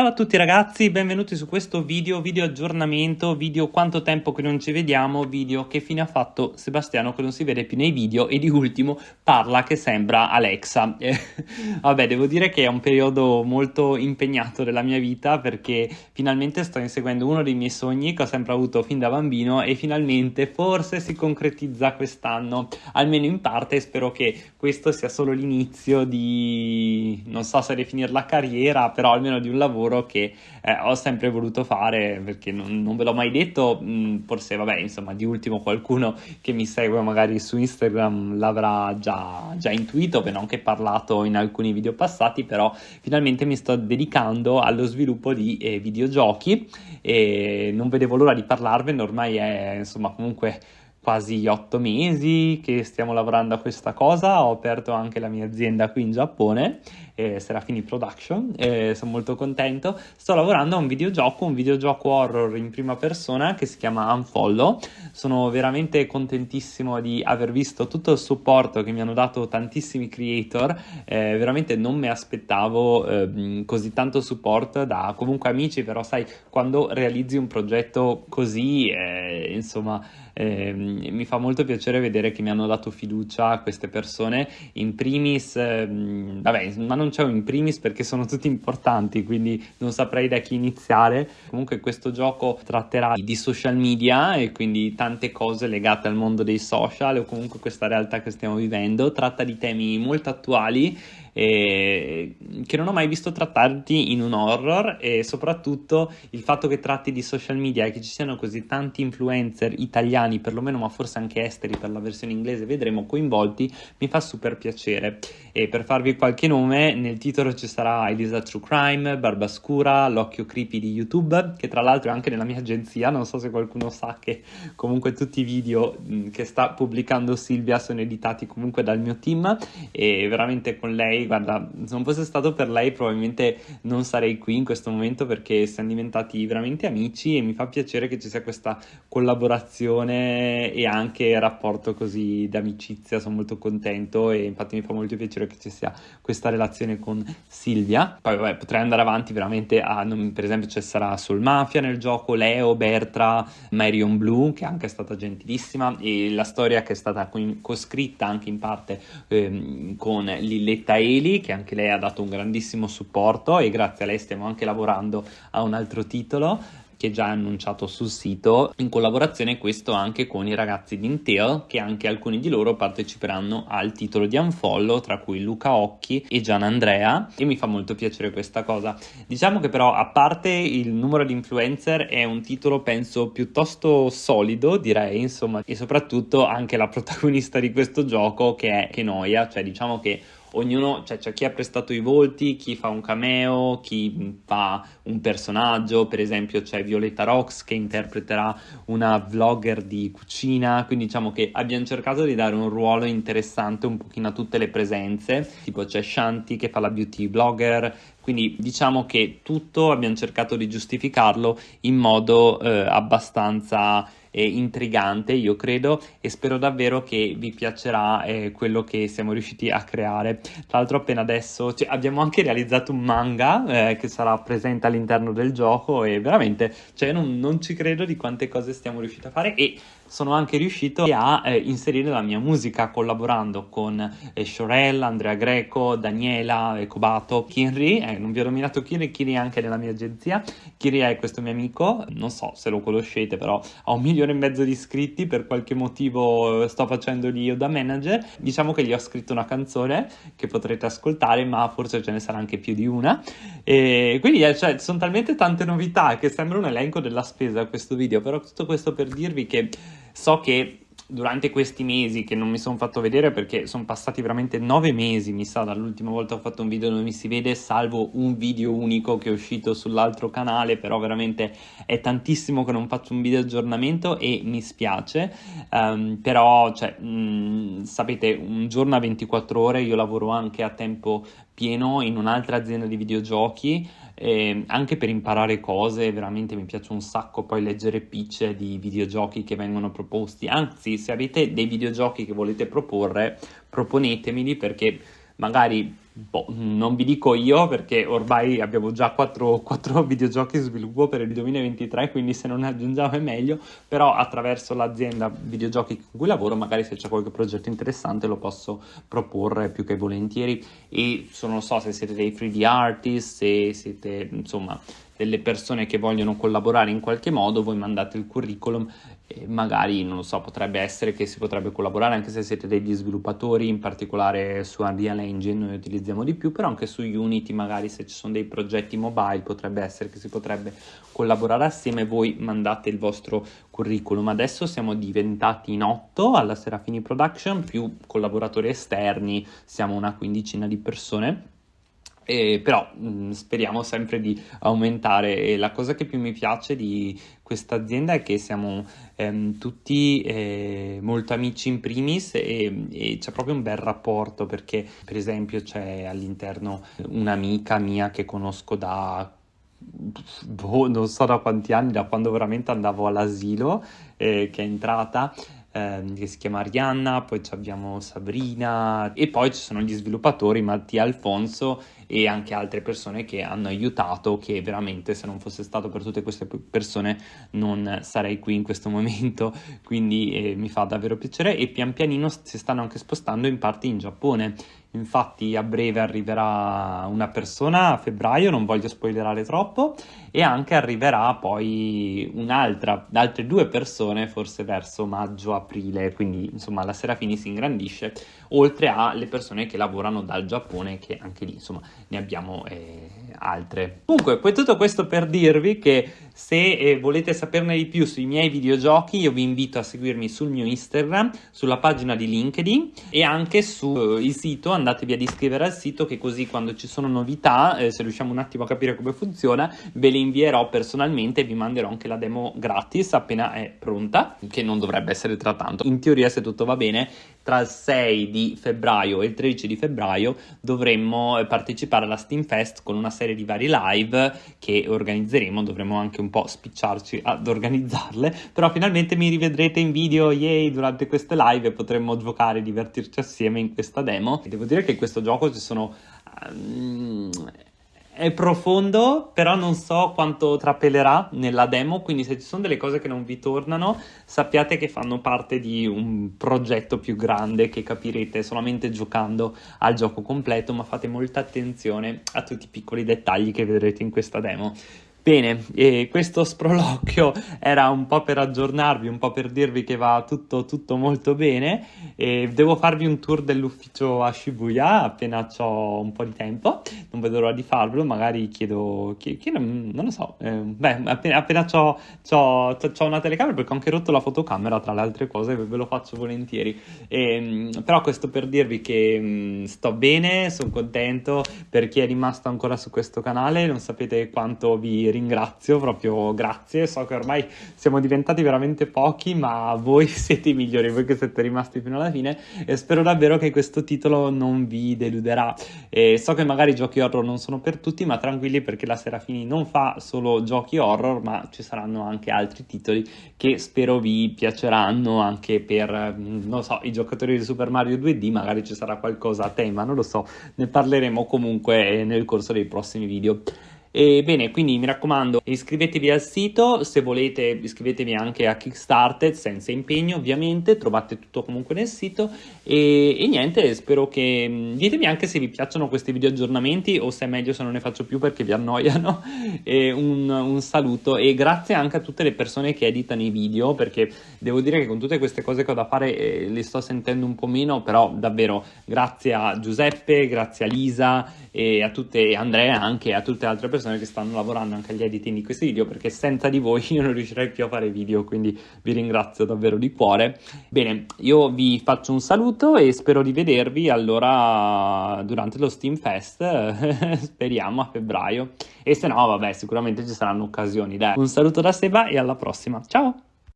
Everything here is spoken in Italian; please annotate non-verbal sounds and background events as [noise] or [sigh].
Ciao a tutti ragazzi, benvenuti su questo video, video aggiornamento, video quanto tempo che non ci vediamo, video che fine ha fatto Sebastiano che non si vede più nei video e di ultimo parla che sembra Alexa. [laughs] Eh, vabbè, devo dire che è un periodo molto impegnato della mia vita perché finalmente sto inseguendo uno dei miei sogni che ho sempre avuto fin da bambino e finalmente forse si concretizza quest'anno, almeno in parte spero che questo sia solo l'inizio di, non so se definire la carriera, però almeno di un lavoro lavoro che eh, ho sempre voluto fare perché non, non ve l'ho mai detto, mh, mm, forse vabbè insomma di ultimo qualcuno che mi segue magari su Instagram l'avrà già, già intuito, ne ho anche parlato in alcuni video passati, però finalmente mi sto dedicando allo sviluppo di eh, videogiochi e non vedevo l'ora di parlarvene, ormai è insomma comunque quasi otto mesi che stiamo lavorando a questa cosa, ho aperto anche la mia azienda qui in Giappone, eh, Serafini Production, eh, sono molto contento, sto lavorando a un videogioco, un videogioco horror in prima persona che si chiama Unfollow, sono veramente contentissimo di aver visto tutto il supporto che mi hanno dato tantissimi creator, eh, veramente non mi aspettavo ehm, così tanto supporto da comunque amici, però sai, quando realizzi un progetto così, eh, insomma, eh, mi fa molto piacere vedere che mi hanno dato fiducia queste persone, in primis, eh, vabbè, ma non un in primis perché sono tutti importanti, quindi non saprei da chi iniziare. Comunque questo gioco tratterà di social media e quindi tante cose legate al mondo dei social o comunque questa realtà che stiamo vivendo, tratta di temi molto attuali eh, che non ho mai visto trattati in un horror e soprattutto il fatto che tratti di social media e che ci siano così tanti influencer italiani perlomeno ma forse anche esteri per la versione inglese vedremo coinvolti mi fa super piacere. E per farvi qualche nome nel titolo ci sarà Elisa True Crime, Barbascura, L'Occhio Creepy di YouTube che tra l'altro è anche nella mia agenzia non so se qualcuno sa che comunque tutti i video che sta pubblicando Silvia sono editati comunque dal mio team e veramente con lei lei, guarda, se non fosse stato per lei probabilmente non sarei qui in questo momento perché siamo diventati veramente amici e mi fa piacere che ci sia questa collaborazione e anche rapporto così d'amicizia, sono molto contento e infatti mi fa molto piacere che ci sia questa relazione con Silvia. Poi vabbè, potrei andare avanti veramente a, per esempio ci sarà Soul Mafia nel gioco, Leo, Bertra, Marion Blue che è anche stata gentilissima e la storia che è stata coscritta anche in parte ehm, con Lilletta E Eli che anche lei ha dato un grandissimo supporto e grazie a lei stiamo anche lavorando a un altro titolo che già annunciato sul sito, in collaborazione questo anche con i ragazzi di Intel, che anche alcuni di loro parteciperanno al titolo di Unfollow, tra cui Luca Occhi e Gian Andrea, e mi fa molto piacere questa cosa. Diciamo che però, a parte il numero di influencer, è un titolo penso piuttosto solido, direi, insomma, e soprattutto anche la protagonista di questo gioco che è Kenoia, cioè diciamo che ognuno, cioè c'è chi ha prestato i volti, chi fa un cameo, chi fa un personaggio, per esempio c'è Violetta Rox che interpreterà una vlogger di cucina, quindi diciamo che abbiamo cercato di dare un ruolo interessante un pochino a tutte le presenze, tipo c'è Shanti che fa la beauty blogger, quindi diciamo che tutto abbiamo cercato di giustificarlo in modo eh, abbastanza eh, intrigante, io credo, e spero davvero che vi piacerà eh, quello che siamo riusciti a creare. Tra l'altro appena adesso cioè, abbiamo anche realizzato un manga eh, che sarà presente all'interno del gioco e veramente cioè, non, non ci credo di quante cose stiamo riusciti a fare e sono anche riuscito a eh, inserire la mia musica collaborando con eh, Shorel, Andrea Greco, Daniela, Cobato, Kinri, eh, non vi ho nominato Kinri, Kinri è anche nella mia agenzia, Kinri è questo mio amico, non so se lo conoscete però ha un milione e mezzo di iscritti, per qualche motivo eh, sto facendo io da manager, diciamo che gli ho scritto una canzone che potrete ascoltare ma forse ce ne sarà anche più di una. E quindi eh, cioè, sono talmente tante novità che sembra un elenco della spesa questo video, però tutto questo per dirvi che So che durante questi mesi che non mi sono fatto vedere perché sono passati veramente nove mesi, mi sa, dall'ultima volta che ho fatto un video dove mi si vede, salvo un video unico che è uscito sull'altro canale, però veramente è tantissimo che non faccio un video aggiornamento e mi spiace, um, però, cioè, mh, mm, sapete, un giorno a 24 ore io lavoro anche a tempo pieno in un'altra azienda di videogiochi, eh, anche per imparare cose, veramente mi piace un sacco poi leggere pitch di videogiochi che vengono proposti, anzi se avete dei videogiochi che volete proporre, proponetemeli perché magari Boh, non vi dico io perché ormai abbiamo già 4, 4 [laughs] videogiochi in sviluppo per il 2023, quindi se non ne aggiungiamo è meglio, però attraverso l'azienda videogiochi con cui lavoro magari se c'è qualche progetto interessante lo posso proporre più che volentieri. E non so se siete dei 3D artist, se siete insomma delle persone che vogliono collaborare in qualche modo, voi mandate il curriculum e magari, non lo so, potrebbe essere che si potrebbe collaborare anche se siete degli sviluppatori, in particolare su Unreal Engine noi utilizziamo di più, però anche su Unity magari se ci sono dei progetti mobile potrebbe essere che si potrebbe collaborare assieme, voi mandate il vostro curriculum. Adesso siamo diventati in otto alla Serafini Production, più collaboratori esterni, siamo una quindicina di persone eh, però mh, mm, speriamo sempre di aumentare. E la cosa che più mi piace di questa azienda è che siamo ehm, tutti eh, molto amici in primis e, e, c'è proprio un bel rapporto perché per esempio c'è all'interno un'amica mia che conosco da boh, non so da quanti anni, da quando veramente andavo all'asilo eh, che è entrata ehm, che si chiama Arianna, poi abbiamo Sabrina e poi ci sono gli sviluppatori Mattia Alfonso e anche altre persone che hanno aiutato che veramente se non fosse stato per tutte queste persone non sarei qui in questo [laughs] momento. Quindi eh, mi fa davvero piacere e pian pianino si stanno anche spostando in parte in Giappone. Infatti a breve arriverà una persona a febbraio, non voglio spoilerare troppo, e anche arriverà poi un'altra, altre due persone forse verso maggio-aprile, quindi insomma la Serafini si ingrandisce, oltre alle persone che lavorano dal Giappone, che anche lì insomma ne abbiamo eh, altre. Comunque, tutto questo per dirvi che se eh, volete saperne di più sui miei videogiochi, io vi invito a seguirmi sul mio Instagram, sulla pagina di LinkedIn e anche sul eh, sito, andatevi ad iscrivere al sito che così quando ci sono novità, eh, se riusciamo un attimo a capire come funziona, ve le invierò personalmente e vi manderò anche la demo gratis appena è pronta, che non dovrebbe essere tra tanto. In teoria se tutto va bene, tra il 6 di febbraio e il 13 di febbraio dovremmo eh, partecipare alla Steam Fest con una serie di vari live che organizzeremo, dovremo anche un po' spicciarci ad organizzarle, però finalmente mi rivedrete in video, yay, durante queste live e potremmo giocare e divertirci assieme in questa demo. Devo dire che in questo gioco ci sono... Um, è profondo, però non so quanto trapelerà nella demo, quindi se ci sono delle cose che non vi tornano, sappiate che fanno parte di un progetto più grande che capirete solamente giocando al gioco completo, ma fate molta attenzione a tutti i piccoli dettagli che vedrete in questa demo. Bene, questo sproloquio [laughs] era un po' per aggiornarvi, un po' per dirvi che va tutto, tutto molto bene e devo farvi un tour dell'ufficio a Shibuya appena ho un po' di tempo, non vedo l'ora di farvelo, magari chiedo, chiedo non lo so, eh, beh, appena, appena ho una telecamera perché ho anche rotto la fotocamera tra le altre cose, ve lo faccio volentieri, e, ehm, però questo per dirvi che mh, mm, sto bene, sono contento per chi è rimasto ancora su questo canale, non sapete quanto vi ringrazio, proprio grazie, so che ormai siamo diventati veramente pochi, ma voi [laughs] siete i migliori, voi che siete rimasti fino alla fine e spero davvero che questo titolo non vi deluderà. E so che magari i giochi horror non sono per tutti, ma tranquilli perché la Serafini non fa solo giochi horror, ma ci saranno anche altri titoli che spero vi piaceranno anche per, non so, i giocatori di Super Mario 2D, magari ci sarà qualcosa a tema, non lo so, ne parleremo comunque nel corso dei prossimi video. E bene, quindi mi raccomando, iscrivetevi al sito, se volete iscrivetevi anche a Kickstarter, senza impegno ovviamente, trovate tutto comunque nel sito. E, e niente, spero che... Mm, ditemi anche se vi piacciono questi video aggiornamenti o se è meglio se non ne faccio più perché vi annoiano, [laughs] e un, un saluto e grazie anche a tutte le persone che editano i video perché devo dire che con tutte queste cose che ho da fare eh, li sto sentendo un po' meno, però davvero grazie a Giuseppe, grazie a Lisa e a tutte, Andrea anche a tutte le altre persone che stanno lavorando anche agli editing di questi video perché senza di voi [laughs] io non riuscirei più a fare video quindi vi ringrazio davvero di cuore. Bene io vi faccio un saluto e spero di vedervi allora durante lo Steam Fest [laughs] speriamo a febbraio. E se no vabbè sicuramente ci saranno occasioni dai. Un saluto da Seba e alla prossima. Ciao